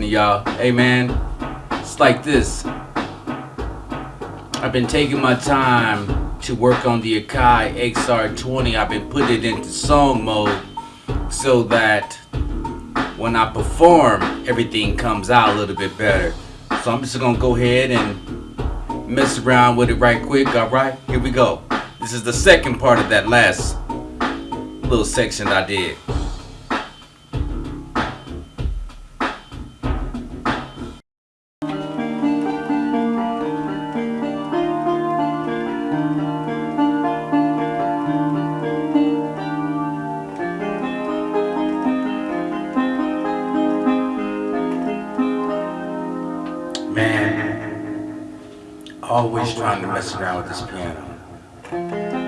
to y'all. Hey man, it's like this. I've been taking my time to work on the Akai XR20. I've been putting it into song mode so that when I perform, everything comes out a little bit better. So I'm just gonna go ahead and mess around with it right quick. All right, here we go. This is the second part of that last little section I did. Man, always trying to mess around with this piano.